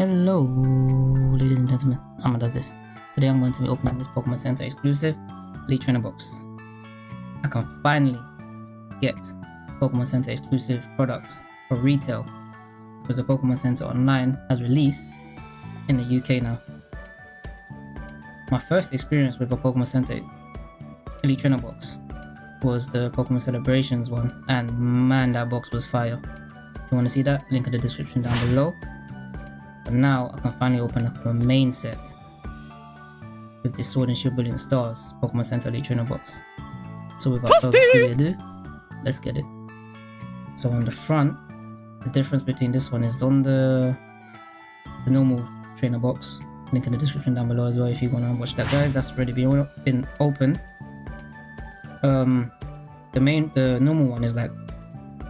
Hello, ladies and gentlemen. Amma does this. Today I'm going to be opening this Pokemon Center exclusive Elite Trainer box. I can finally get Pokemon Center exclusive products for retail because the Pokemon Center Online has released in the UK now. My first experience with a Pokemon Center Elite Trainer box was the Pokemon Celebrations one, and man, that box was fire. If you want to see that, link in the description down below. Now I can finally open up the main set with the Sword and Shield Brilliant Stars Pokemon Center Elite Trainer box. So without further ado, let's get it. So on the front, the difference between this one is on the the normal trainer box. Link in the description down below as well if you want to watch that guys. That's already been, been opened. Um the main the normal one is like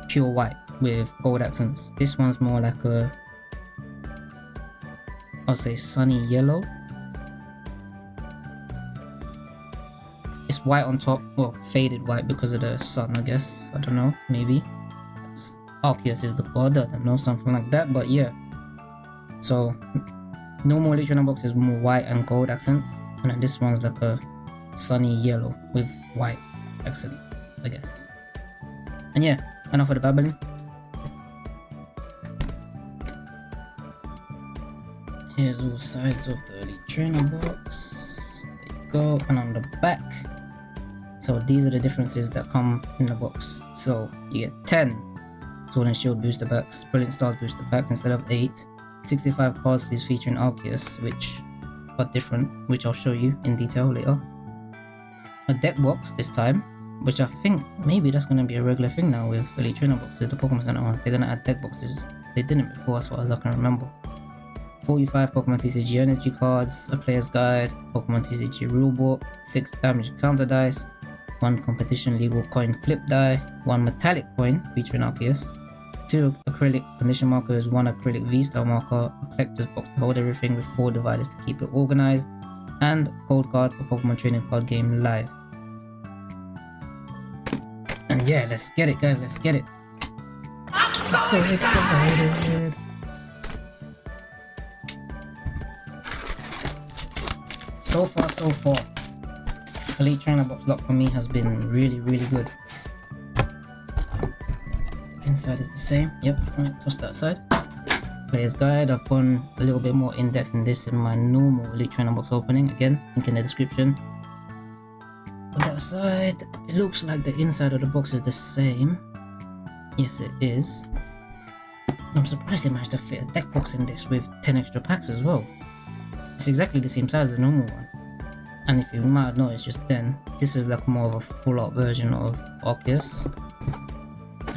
pure white with gold accents. This one's more like a I'll say sunny yellow. It's white on top, well faded white because of the sun I guess. I don't know, maybe. Arceus is the god, I don't know, something like that, but yeah. So normal Electron box is more white and gold accents, and then this one's like a sunny yellow with white accents, I guess. And yeah, enough of the babbling. Here's all sides of the early Trainer box. There you go, and on the back. So these are the differences that come in the box. So you get 10 Sword and Shield booster packs, Brilliant Stars booster packs instead of 8, 65 card sleeves featuring Arceus, which are different, which I'll show you in detail later. A deck box this time, which I think maybe that's going to be a regular thing now with Elite Trainer boxes, the Pokemon Center ones. They're going to add deck boxes. They didn't before as far as I can remember. 45 Pokemon TCG energy cards, a player's guide, Pokemon TCG rulebook, 6 damage counter dice, 1 competition legal coin flip die, 1 metallic coin featuring Arceus, 2 acrylic condition markers, 1 acrylic V-style marker, a collector's box to hold everything with 4 dividers to keep it organized, and a code card for Pokemon Trading Card Game Live. And yeah, let's get it guys, let's get it. I'm so excited. So far, so far, Elite Trainer Box Lock for me has been really, really good. Inside is the same. Yep, right, toss that side. Player's Guide, I've gone a little bit more in depth in this in my normal Elite Trainer Box opening. Again, link in the description. On that side, it looks like the inside of the box is the same. Yes, it is. I'm surprised they managed to fit a deck box in this with 10 extra packs as well. It's exactly the same size as the normal one. And if you might it's just then, this is like more of a full out version of Arceus.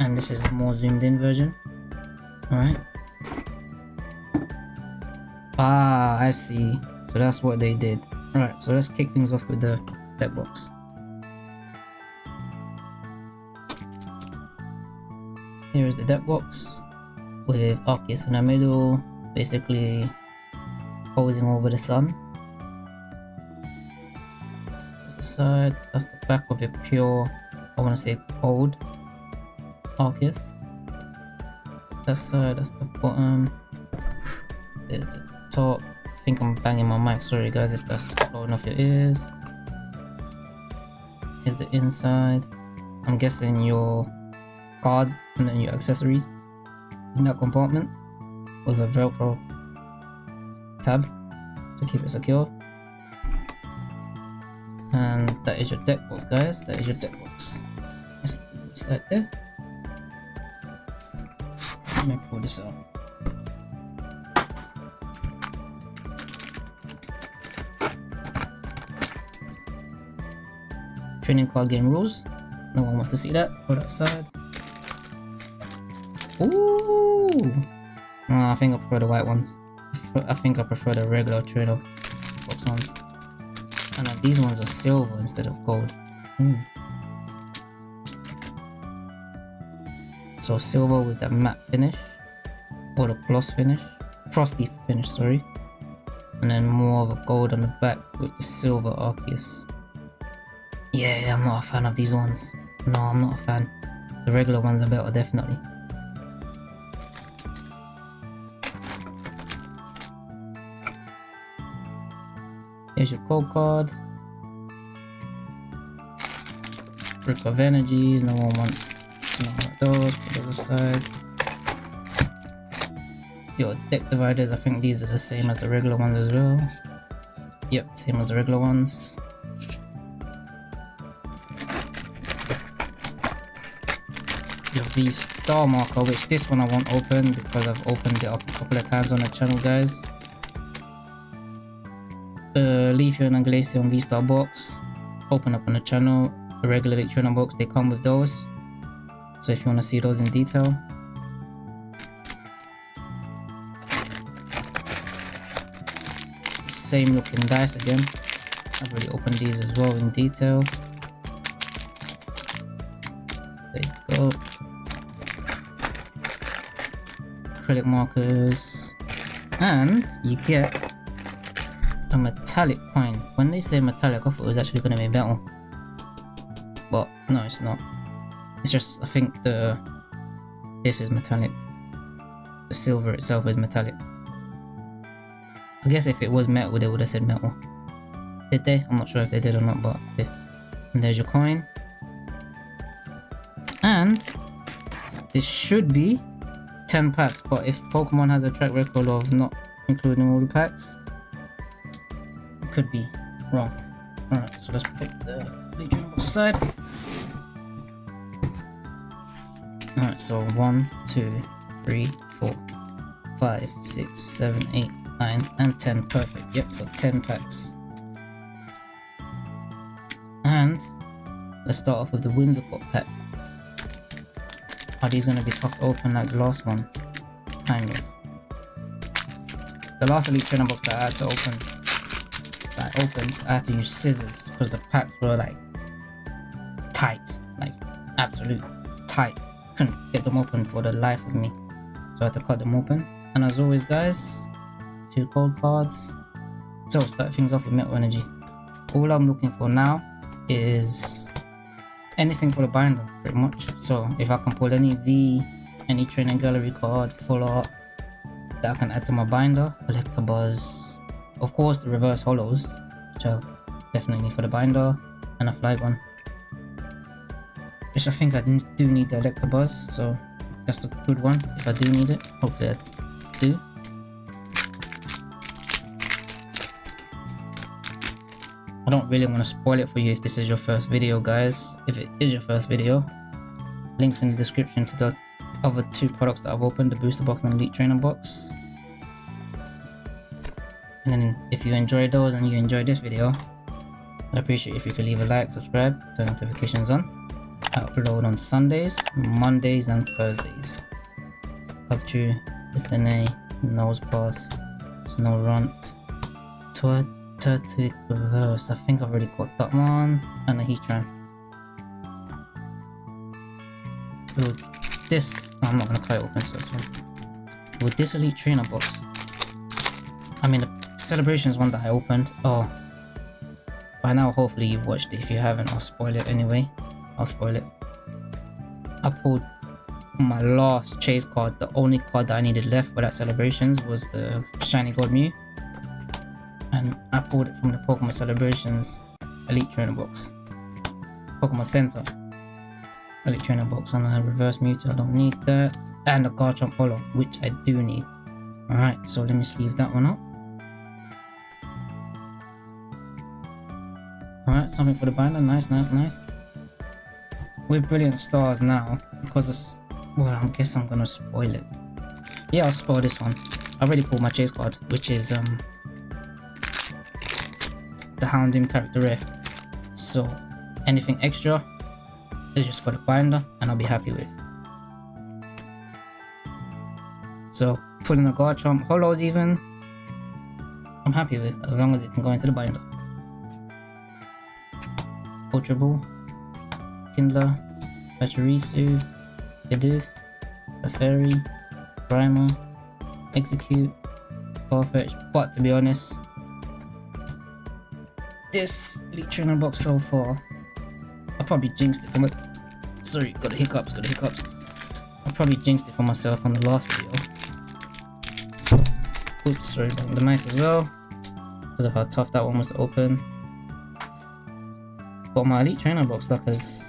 And this is more zoomed in version. Alright. Ah, I see. So that's what they did. Alright, so let's kick things off with the deck box. Here is the deck box with Arceus in the middle, basically posing over the sun. That's the side, that's the back of a pure, I want to say cold Arceus. That's that side, that's the bottom. There's the top. I think I'm banging my mic, sorry guys if that's blowing off your ears. Here's the inside. I'm guessing your cards and then your accessories in that compartment with a velcro tab to keep it secure. And that is your deck box guys, that is your deck box. Let's set there. Let me pull this out. Training card game rules. No one wants to see that. Put that aside. Ooh! Oh, I think I prefer the white ones. I think I prefer the regular trainer box ones. And uh, these ones are silver instead of gold. Mm. So silver with the matte finish. Or the gloss finish. Frosty finish, sorry. And then more of a gold on the back with the silver Arceus. Yeah, I'm not a fan of these ones. No, I'm not a fan. The regular ones are better, definitely. Here's your code card. Brick of energies, no one wants no those, put those aside. Your deck dividers, I think these are the same as the regular ones as well. Yep, same as the regular ones. Your V star marker, which this one I won't open because I've opened it up a couple of times on the channel, guys. Uh, the Leafeon and Glaceon V star box, open up on the channel. The regular Electrona box, they come with those. So if you want to see those in detail, same looking dice again. I've already opened these as well in detail. There you go. Acrylic markers. And you get a metallic coin. When they say metallic, I thought it was actually going to be metal. But no, it's not. It's just, I think the this is metallic. The silver itself is metallic. I guess if it was metal, they would have said metal. Did they? I'm not sure if they did or not, but. And there's your coin. And this should be 10 packs, but if Pokemon has a track record of not including all the packs, could be wrong. Alright, so let's put the Legion box aside. Alright, so one, two, three, four, five, six, seven, eight, 9 and 10 perfect. Yep so 10 packs. And let's start off with the whimsicott pack. Are these going to be tough to open like the last one? Kind of. The last elite trainer box that i had to open that i had to use scissors because the packs were like tight like absolute tight couldn't get them open for the life of me so i had to cut them open and as always guys two cold cards. So start things off with Metal Energy. All I'm looking for now is anything for the binder, pretty much. So if I can pull any V, any training gallery card, full art that I can add to my binder, Electabuzz, of course the reverse holos, which definitely for the binder, and a flight one. Which I think I do need the Electabuzz, so that's a good one if I do need it. Hopefully I do. I don't really want to spoil it for you if this is your first video guys. If it is your first video, links in the description to the other two products that I've opened, the booster box and the elite trainer box. And then if you enjoyed those and you enjoyed this video, I'd appreciate if you could leave a like, subscribe, turn notifications on. I upload on Sundays, Mondays and Thursdays. Capture, Litane, Nosepass, Snow Runt, Toad, Turtwig Reverse. I think I've already got that one. And a Heatran. With this, I'm not gonna cut it open so one. With this Elite Trainer box, I mean the Celebrations one that I opened, oh, by now hopefully you've watched it. If you haven't, I'll spoil it anyway. I'll spoil it. I pulled my last chase card, the only card that I needed left for that Celebrations was the Shiny Gold Mew and I pulled it from the Pokemon Celebrations Elite Trainer box. Pokemon Center Elite Trainer box and a reverse Mewtwo, I don't need that. And a Garchomp Holo, which I do need. Alright, so let me sleeve that one up. Something for the binder, nice, nice, nice. With Brilliant Stars now, because well, I guess I'm gonna spoil it. Yeah, I'll spoil this one. I already pulled my chase card, which is um the Houndoom character rare. So anything extra is just for the binder and I'll be happy with. So putting a Garchomp Holos even, I'm happy with as long as it can go into the binder. Ultra Ball, Kindler, Pachirisu, Bidoof, a Fairy, Primal, Execute, Farfetch, but to be honest, this Elite Trainer box so far. I probably jinxed it for my... Sorry, got the hiccups, got the hiccups. I probably jinxed it for myself on the last video. Oops, sorry the mic as well. because of how tough that one was to open. But my Elite Trainer box luck is,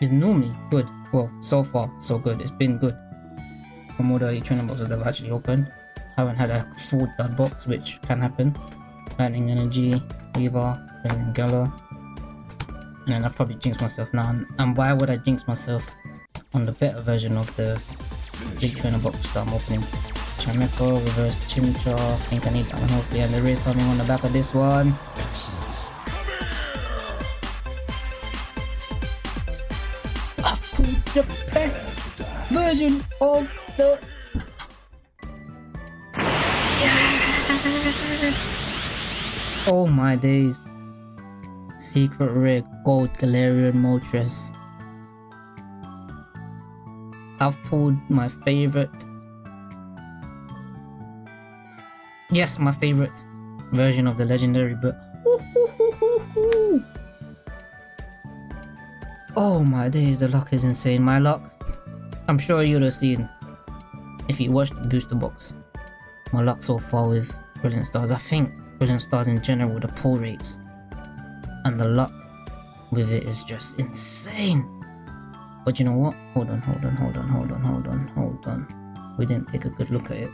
is normally good. Well, so far, so good. It's been good. From all the Elite Trainer boxes that I've actually opened. Haven't had a full dud box, which can happen. Lightning Energy, Weaver, and Gala. And then I probably jinx myself now. And, and why would I jinx myself on the better version of the Elite Trainer box that I'm opening? Chimecho, reverse Chimchar. I think I need that one hopefully. And there is something on the back of this one. Version of the. Yes! Oh my days. Secret Rare Gold Galarian Moltres. I've pulled my favorite Yes, my favorite version of the legendary, but Oh my days, the luck is insane. My luck, I'm sure you'd have seen if you watched the booster box. My luck so far with Brilliant Stars. I think Brilliant Stars in general, the pull rates and the luck with it is just insane. But you know what? Hold on, hold on, hold on, hold on, hold on, hold on. We didn't take a good look at it.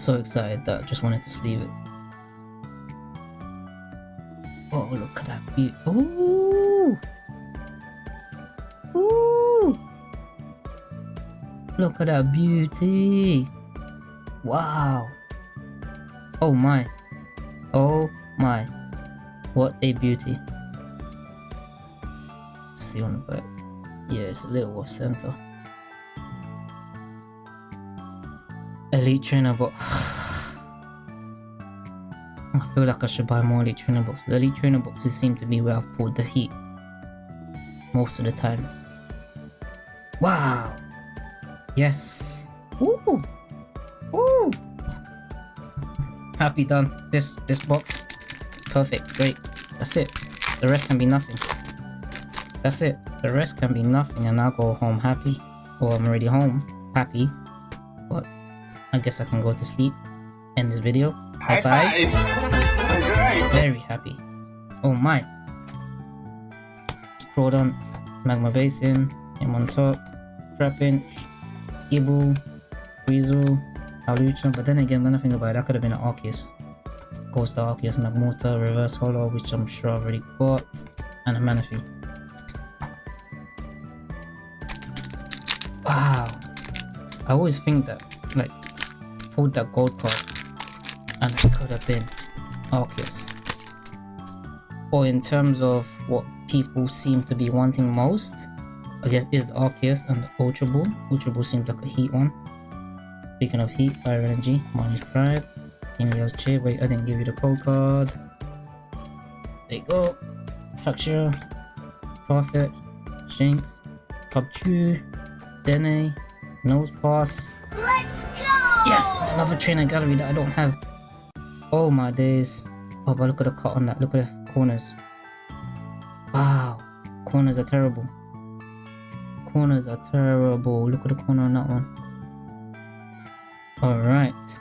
so excited that I just wanted to sleeve it. Oh, look at that view. Ooh! Ooh! Look at that beauty! Wow! Oh my! Oh my! What a beauty! See on the back. Yeah, it's a little off center. Elite Trainer box. I feel like I should buy more Elite Trainer boxes. Elite Trainer boxes seem to be where I've pulled the heat. Most of the time. Wow! Yes! Woo! Woo! Happy done. This this box. Perfect. Great. That's it. The rest can be nothing. That's it. The rest can be nothing and I'll go home happy. Or I'm already home happy. But I guess I can go to sleep. End this video. High, five. five. Very happy. Oh my. Crawdon, Magma Basin, him on top, Trapinch, Gible, Weasel, Hawlucha, but then again when I think about it, that could have been an Arceus. Ghost Arceus, Magmortar, Reverse Holo, which I'm sure I've already got, and a Manaphy. Wow. I always think that, like, pulled that gold card and it could have been Arceus. Or in terms of what people seem to be wanting most, I guess is the Arceus and the Ultra Ball. Ultra Ball seems like a heat one. Speaking of heat, Fire Energy, Marnie's Pride, Helios Chair. Wait, I didn't give you the code card. There you go. Fracture, Farfetch, Shinx, Cubchoo, Dene, Nosepass. Let's go! Yes, another trainer gallery that I don't have. Oh my days. Oh, but look at the cut on that. Look at the corners. Wow. Corners are terrible. Corners are terrible. Look at the corner on that one. Alright.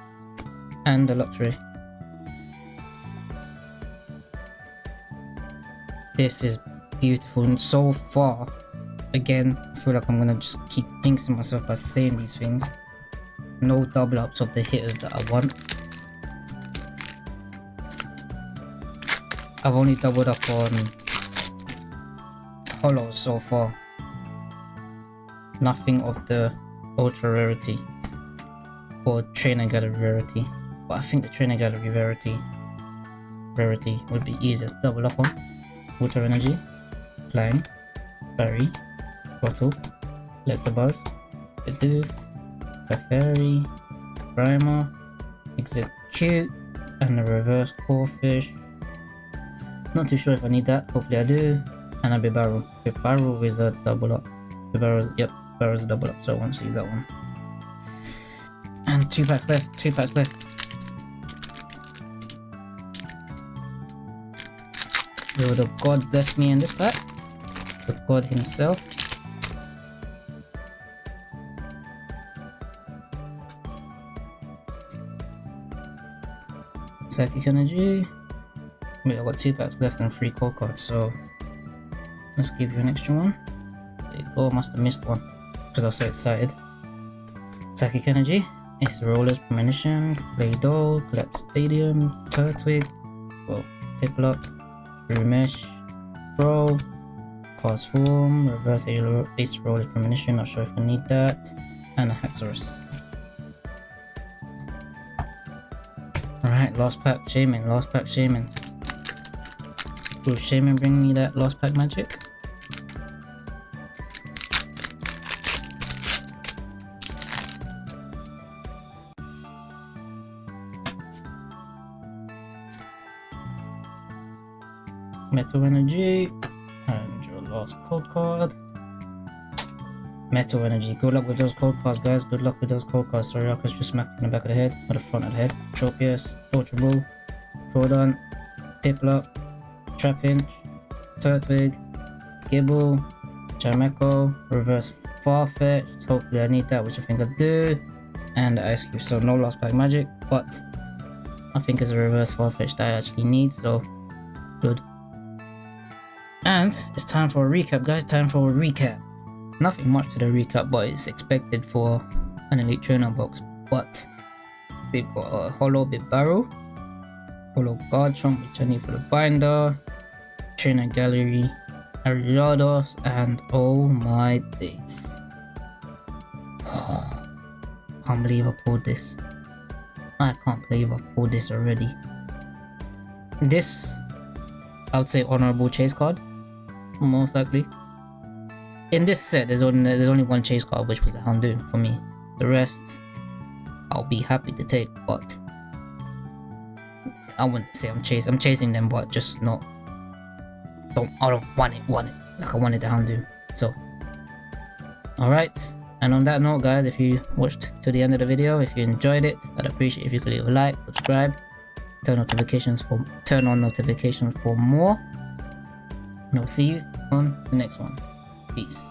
And the lottery. This is beautiful and so far, again, I feel like I'm gonna just keep jinxing myself by saying these things no double ups of the hitters that I want. I've only doubled up on holos so far. Nothing of the ultra rarity or trainer gallery rarity. But I think the trainer gallery rarity rarity would be easier to double up on. Water energy, Clang, Berry, Bottle, Electabuzz, Bidoof, Clefairy, Primer, Execute, and a reverse Corphish. Not too sure if I need that, hopefully I do. And a Bibarel. Bibarel is a double up. Bibarel, yep, Bibarel is a double up, so I won't see that one. And two packs left, two packs left. Will the god bless me in this pack? The god himself. Psychic Energy. Wait, I got two packs left and three core cards, so let's give you an extra one. There you go, must have missed one because I was so excited. Psychic Energy, Ace Rollers, Premonition, Play Doh, Collapsed Stadium, Turtwig, well, Piplup, Remesh, Pro, Cause Form, Reverse Ace Rollers, Premonition, not sure if I need that, and a Haxorus. Alright, last pack Shaman, last pack Shaman. Will Shaman bring me that last pack magic? Metal Energy, and your last cold card. Metal Energy. Good luck with those cold cards, guys. Good luck with those cold cards. Sorry, Arcus just smacked in the back of the head, or the front of the head. Tropius, Torture Bull, Troodon, Piplup, Trapinch, Turtwig, Gible, Chimecho, Reverse Farfetch. Hopefully I need that, which I think I do. And Ice Cube. So no lost pack magic, but I think it's a Reverse Farfetch that I actually need, so good. And it's time for a recap, guys. Time for a recap. Nothing much to the recap, but it's expected for an Elite Trainer box. But we got a Holo Bit Barrel, Holo Garchomp, which I need for the binder, Trainer Gallery, Ariados, and oh my days. can't believe I pulled this. I can't believe I pulled this already. This, I would say, honorable chase card, most likely in this set, there's only there's only one chase card, which was the Houndoom for me. The rest, I'll be happy to take, but I wouldn't say I'm chasing. I'm chasing them, but just not. Don't I don't want it, want it like I wanted the Houndoom. So, all right. And on that note, guys, if you watched to the end of the video, if you enjoyed it, I'd appreciate if you could leave a like, subscribe, turn notifications for turn on notifications for more. And I'll see you on the next one. Peace.